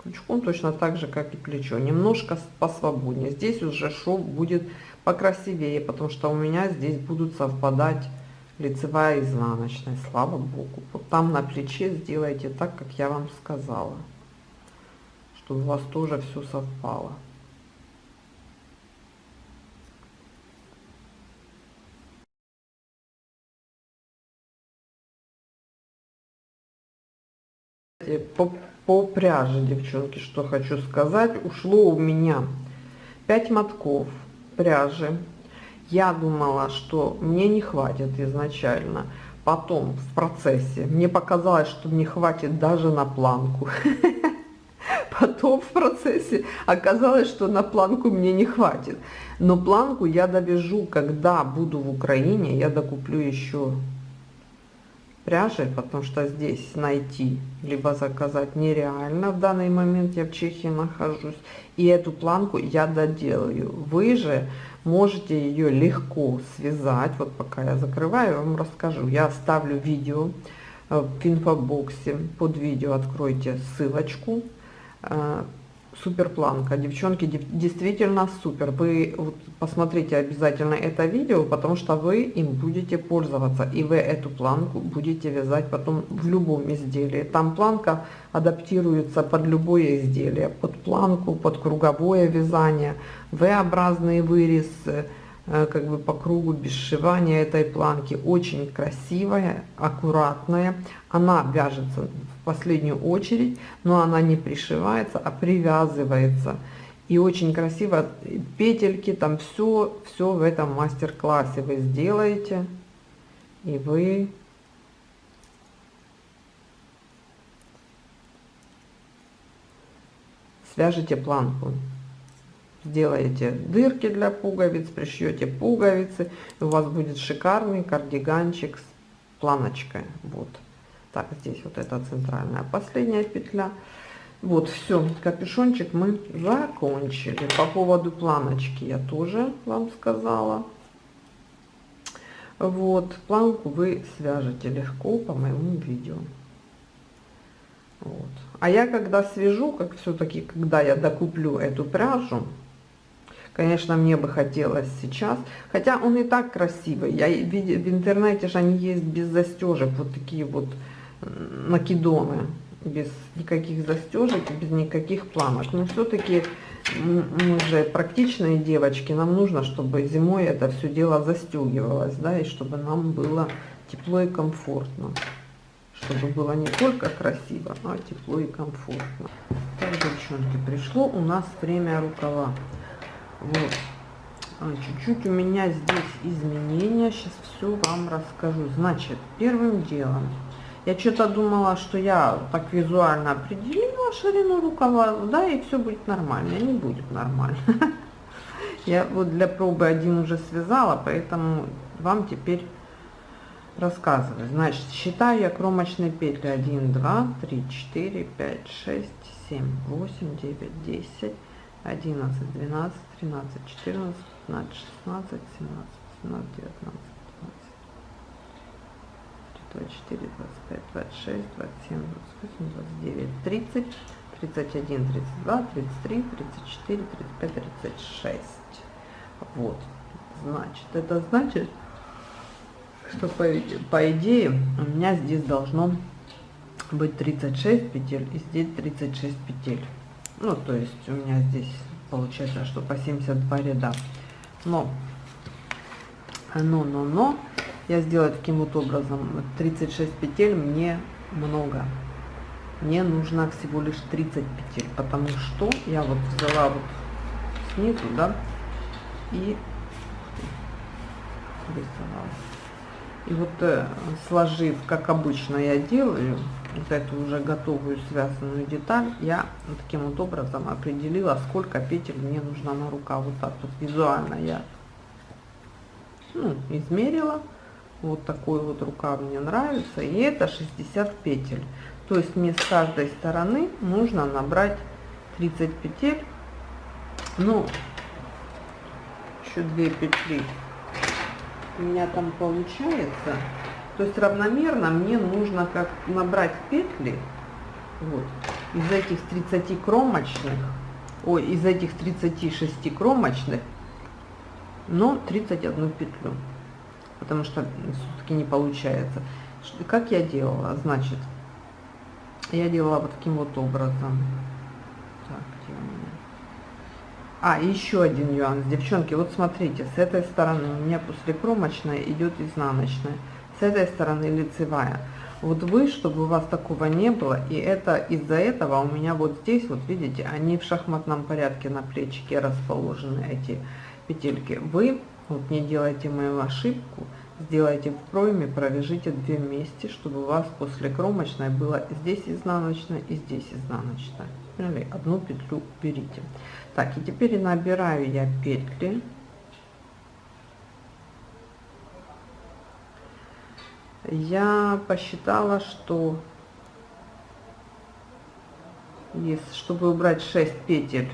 [SPEAKER 1] крючком точно так же как и плечо немножко посвободнее здесь уже шов будет покрасивее потому что у меня здесь будут совпадать лицевая и изнаночная слава богу вот там на плече сделайте так как я вам сказала чтобы у вас тоже все совпало Э, по, по пряже, девчонки, что хочу сказать. Ушло у меня 5 мотков пряжи. Я думала, что мне не хватит изначально. Потом, в процессе, мне показалось, что мне хватит даже на планку. Потом в процессе оказалось, что на планку мне не хватит. Но планку я довяжу, когда буду в Украине, я докуплю еще пряжи, потому что здесь найти, либо заказать нереально. В данный момент я в Чехии нахожусь. И эту планку я доделаю. Вы же можете ее легко связать. Вот пока я закрываю, я вам расскажу. Я оставлю видео э, в инфобоксе под видео откройте ссылочку э, супер планка. Девчонки, действительно супер. Вы вот, посмотрите обязательно это видео, потому что вы им будете пользоваться. И вы эту планку будете вязать потом в любом изделии. Там планка адаптируется под любое изделие. Под планку, под круговое вязание, V-образный вырез, э, как бы по кругу без сшивания этой планки. Очень красивая, аккуратная. Она вяжется последнюю очередь, но она не пришивается, а привязывается. И очень красиво петельки, там все, все в этом мастер-классе вы сделаете. И вы свяжете планку. Сделаете дырки для пуговиц, пришьете пуговицы. И у вас будет шикарный кардиганчик с планочкой. Вот так здесь вот эта центральная последняя петля вот все капюшончик мы закончили по поводу планочки я тоже вам сказала вот планку вы свяжете легко по моему видео вот. а я когда свяжу как все-таки когда я докуплю эту пряжу конечно мне бы хотелось сейчас хотя он и так красивый я в интернете же они есть без застежек вот такие вот накидоны без никаких застежек, без никаких пламок. Но все-таки мы же практичные девочки, нам нужно, чтобы зимой это все дело застегивалось, да, и чтобы нам было тепло и комфортно. Чтобы было не только красиво, а тепло и комфортно. Так, девчонки, пришло у нас время рукава. Вот. А, чуть-чуть а, у меня здесь изменения, сейчас все вам расскажу. Значит, первым делом я что-то думала, что я так визуально определила ширину рукава, да, и все будет нормально. Не будет нормально. Я вот для пробы один уже связала, поэтому вам теперь рассказываю. Значит, считаю я кромочные петли 1, 2, 3, 4, 5, 6, 7, 8, 9, 10, 11, 12, 13, 14, 15, 16, 17, 18, 19, 24, 25, 26, 27, 28, 29, 30, 31, 32, 33, 34, 35, 36. Вот. Значит, это значит, что по, по идее у меня здесь должно быть 36 петель и здесь 36 петель. Ну, то есть у меня здесь получается, что по 72 ряда. Но, но, но, но, я сделаю таким вот образом. 36 петель мне много. Мне нужно всего лишь 30 петель, потому что я вот взяла вот снизу, да, и рисовала. И вот э, сложив, как обычно я делаю, вот эту уже готовую связанную деталь, я таким вот образом определила, сколько петель мне нужно на рукав. Вот так вот визуально я ну, измерила вот такой вот рукав мне нравится и это 60 петель то есть мне с каждой стороны нужно набрать 30 петель ну еще 2 петли у меня там получается то есть равномерно мне нужно как набрать петли вот из этих 30 кромочных ой из этих 36 кромочных но 31 петлю потому что все-таки не получается. Как я делала? Значит, я делала вот таким вот образом. Так, где у меня? А, еще один нюанс. Девчонки, вот смотрите, с этой стороны у меня после кромочной идет изнаночная, с этой стороны лицевая. Вот вы, чтобы у вас такого не было, и это из-за этого у меня вот здесь, вот видите, они в шахматном порядке на плечике расположены, эти петельки. Вы вот не делайте мою ошибку, сделайте в пройме, провяжите две вместе, чтобы у вас после кромочной было здесь изнаночная и здесь изнаночная. Поняли? Одну петлю берите. Так, и теперь набираю я петли. Я посчитала, что если, чтобы убрать 6 петель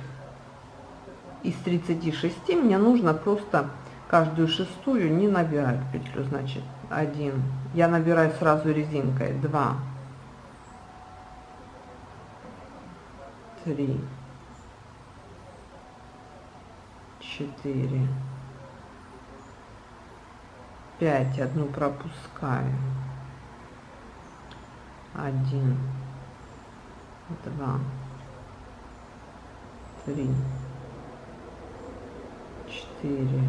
[SPEAKER 1] из 36, мне нужно просто каждую шестую не набираю петлю значит один я набираю сразу резинкой 2 3 4 5 одну пропускаю 1 2 3 4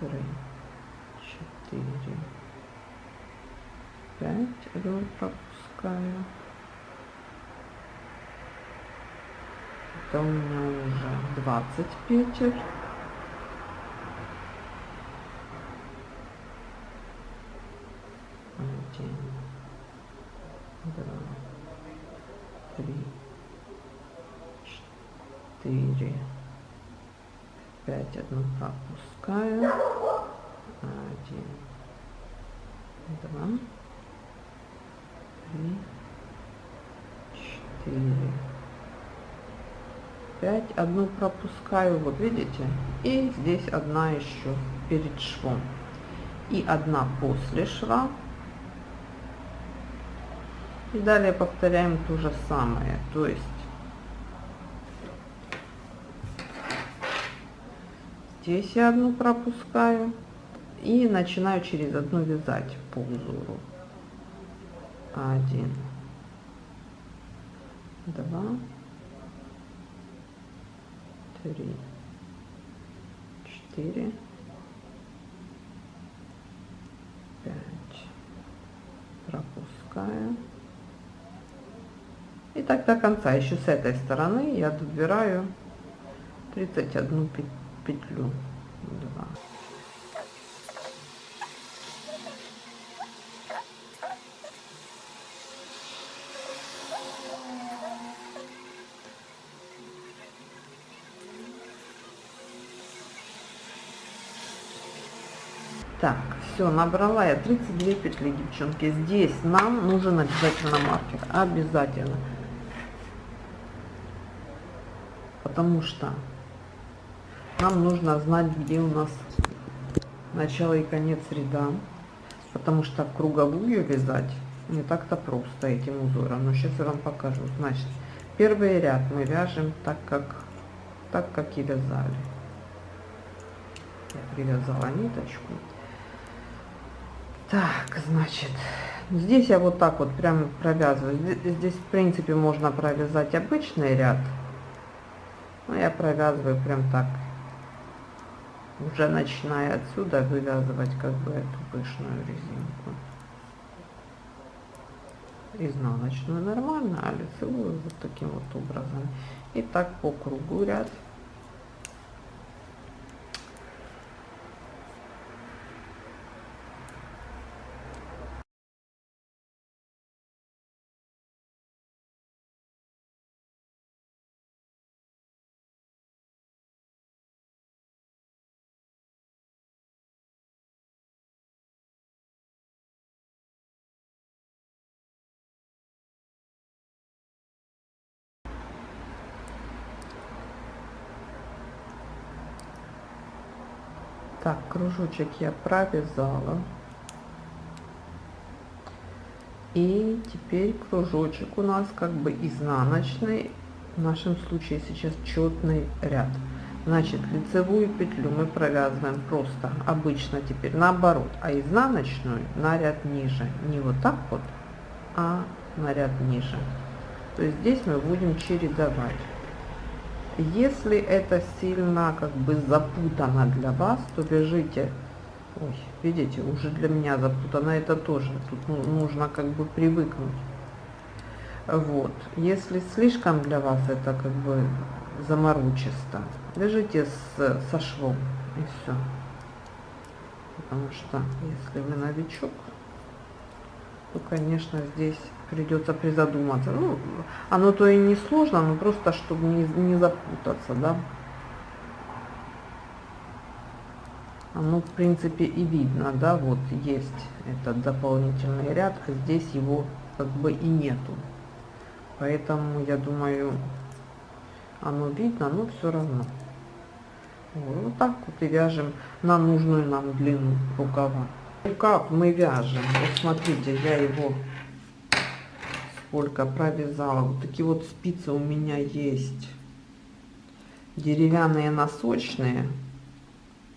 [SPEAKER 1] три, четыре, пять роль пропускаю. Это у меня уже 20 петель. Один, два, три, четыре опять одну пропускаю. Один, два, три, четыре, пять. Одну пропускаю, вот видите? И здесь одна еще перед швом. И одна после шва. И далее повторяем то же самое. То есть здесь я одну пропускаю и начинаю через одну вязать по узору один два три четыре 5 пропускаю и так до конца еще с этой стороны я добираю 31 петлю петлю 2 так все набрала я 32 петли девчонки здесь нам нужен обязательно маркер обязательно потому что нам нужно знать, где у нас начало и конец ряда, потому что круговую вязать не так-то просто этим узором. Но сейчас я вам покажу. Значит, первый ряд мы вяжем так, как, так, как и вязали. Я привязала ниточку. Так, значит, здесь я вот так вот прям провязываю. Здесь, в принципе, можно провязать обычный ряд. Но я провязываю прям так уже начиная отсюда вывязывать как бы эту пышную резинку изнаночную нормально а лицевую вот таким вот образом и так по кругу ряд так кружочек я провязала и теперь кружочек у нас как бы изнаночный в нашем случае сейчас четный ряд значит лицевую петлю мы провязываем просто обычно теперь наоборот а изнаночную на ряд ниже не вот так вот а на ряд ниже то есть здесь мы будем чередовать если это сильно как бы запутано для вас, то вяжите, ой, видите, уже для меня запутано это тоже, тут ну, нужно как бы привыкнуть. Вот, если слишком для вас это как бы заморочисто, вяжите с, со швом и все. Потому что если вы новичок, то, конечно, здесь придется призадуматься. Ну, оно то и не сложно, но просто чтобы не, не запутаться, да. Оно, в принципе, и видно, да, вот есть этот дополнительный ряд, а здесь его как бы и нету. Поэтому, я думаю, оно видно, но все равно. Вот так вот и вяжем на нужную нам длину рукава. Рукав мы вяжем, вот смотрите, я его сколько провязала. Вот такие вот спицы у меня есть. Деревянные носочные.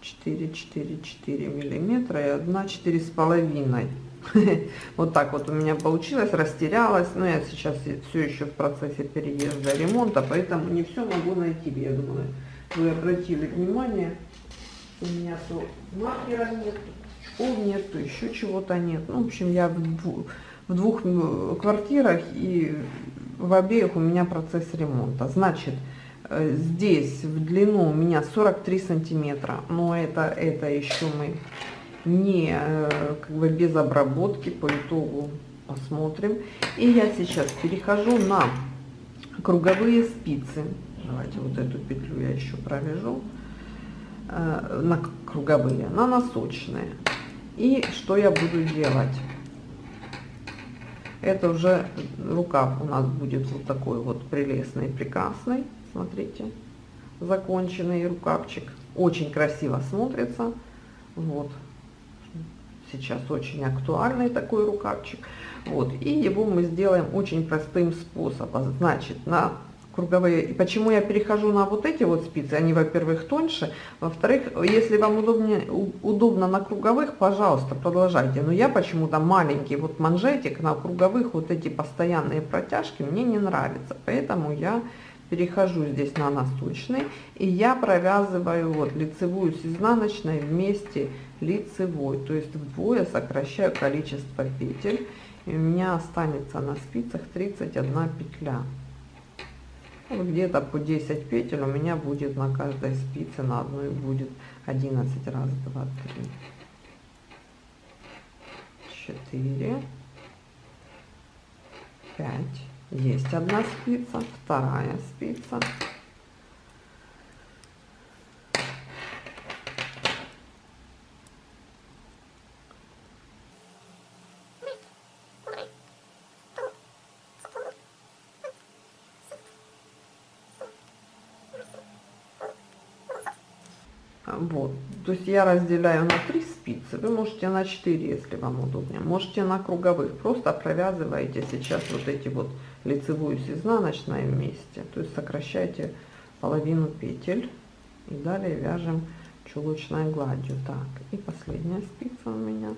[SPEAKER 1] 4, 4, 4 миллиметра и одна четыре с половиной. Вот так вот у меня получилось, растерялась. Но я сейчас все еще в процессе переезда ремонта, поэтому не все могу найти. Я думаю, вы обратили внимание, у меня то маркера нет, очков нет, еще чего-то нет. Ну, в общем, я в двух э, квартирах, и в обеих у меня процесс ремонта. Значит, э, здесь в длину у меня 43 сантиметра, но это, это еще мы не э, как бы без обработки по итогу посмотрим. И я сейчас перехожу на круговые спицы. Давайте вот эту петлю я еще провяжу на круговые, на носочные. И что я буду делать? это уже рукав у нас будет вот такой вот прелестный, прекрасный. Смотрите, законченный рукавчик. Очень красиво смотрится. Вот. Сейчас очень актуальный такой рукавчик. Вот. И его мы сделаем очень простым способом. Значит, на круговые. И почему я перехожу на вот эти вот спицы? Они, во-первых, тоньше. Во-вторых, если вам удобнее, удобно на круговых, пожалуйста, продолжайте. Но я почему-то маленький вот манжетик на круговых, вот эти постоянные протяжки, мне не нравится. Поэтому я перехожу здесь на насточный. И я провязываю вот лицевую с изнаночной вместе лицевой. То есть вдвое сокращаю количество петель. И у меня останется на спицах 31 петля. Ну, где-то по 10 петель у меня будет на каждой спице на одной будет 11 раз 2 3 4 5 есть одна спица вторая спица я разделяю на 3 спицы. Вы можете на 4, если вам удобнее. Можете на круговых. Просто провязываете сейчас вот эти вот лицевую с изнаночной вместе. То есть сокращаете половину петель. И далее вяжем чулочной гладью. Так, и последняя спица у меня.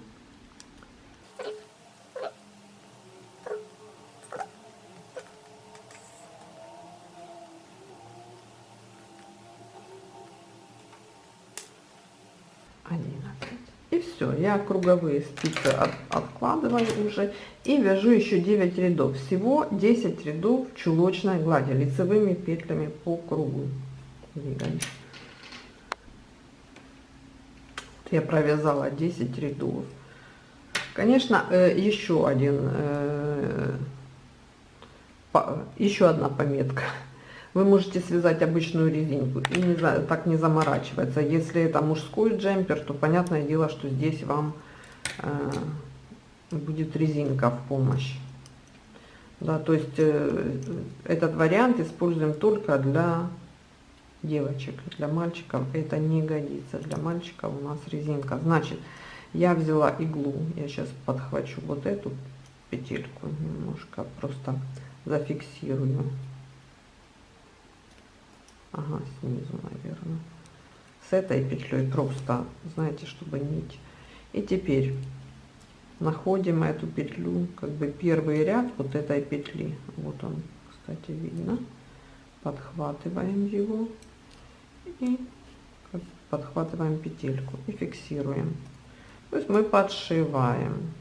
[SPEAKER 1] я круговые спицы от, откладываю уже и вяжу еще 9 рядов всего 10 рядов чулочной глади лицевыми петлями по кругу я провязала 10 рядов конечно э, еще один э, еще одна пометка вы можете связать обычную резинку и не, так не заморачиваться. Если это мужской джемпер, то понятное дело, что здесь вам э, будет резинка в помощь. Да, то есть э, этот вариант используем только для девочек. Для мальчиков это не годится. Для мальчиков у нас резинка. Значит, я взяла иглу. Я сейчас подхвачу вот эту петельку немножко. Просто зафиксирую ага, снизу, наверное. С этой петлей просто, знаете, чтобы нить. И теперь находим эту петлю, как бы первый ряд вот этой петли. Вот он, кстати, видно. Подхватываем его и подхватываем петельку и фиксируем. То есть мы подшиваем.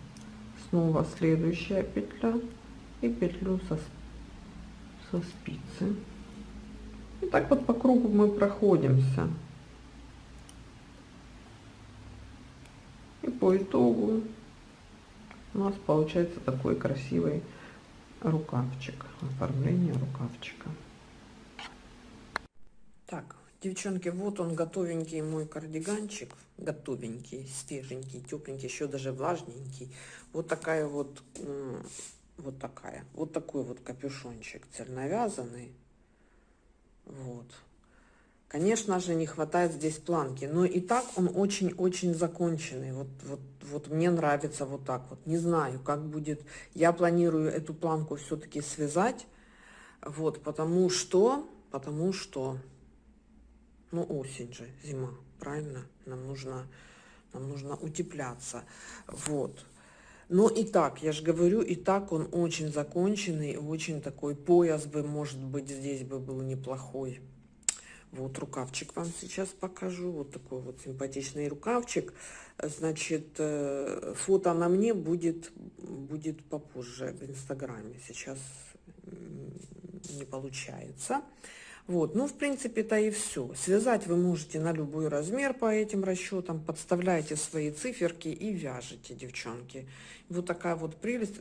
[SPEAKER 1] Снова следующая петля и петлю со, со спицы. И так вот по кругу мы проходимся. И по итогу у нас получается такой красивый рукавчик, оформление рукавчика. Так, девчонки, вот он готовенький мой кардиганчик, готовенький, свеженький, тепленький, еще даже влажненький. Вот такая вот, вот такая, вот такой вот капюшончик цельновязанный. Вот. Конечно же, не хватает здесь планки. Но и так он очень-очень законченный. Вот, вот, вот мне нравится вот так вот. Не знаю, как будет. Я планирую эту планку все-таки связать. Вот, потому что... Потому что... Ну, осень же, зима, правильно? Нам нужно, нам нужно утепляться. Вот. Но ну и так, я же говорю, и так он очень законченный, очень такой пояс бы, может быть, здесь бы был неплохой. Вот рукавчик вам сейчас покажу. Вот такой вот симпатичный рукавчик. Значит, э, фото на мне будет, будет попозже в Инстаграме. Сейчас не получается. Вот, ну, в принципе, то и все. Связать вы можете на любой размер по этим расчетам, подставляете свои циферки и вяжете, девчонки. Вот такая вот прелесть.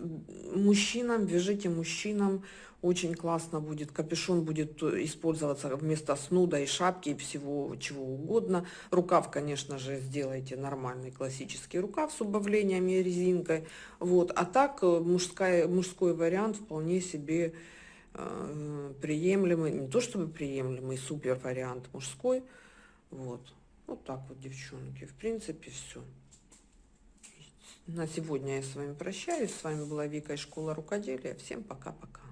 [SPEAKER 1] Мужчинам, вяжите мужчинам, очень классно будет. Капюшон будет э, использоваться вместо снуда и шапки, и всего чего угодно. Рукав, конечно же, сделайте нормальный классический рукав с убавлениями и резинкой. Вот, а так э, мужская, мужской вариант вполне себе Э, приемлемый, не то чтобы приемлемый, супер вариант мужской. Вот. Вот так вот, девчонки. В принципе, все. На сегодня я с вами прощаюсь. С вами была Вика из школы рукоделия. Всем пока-пока.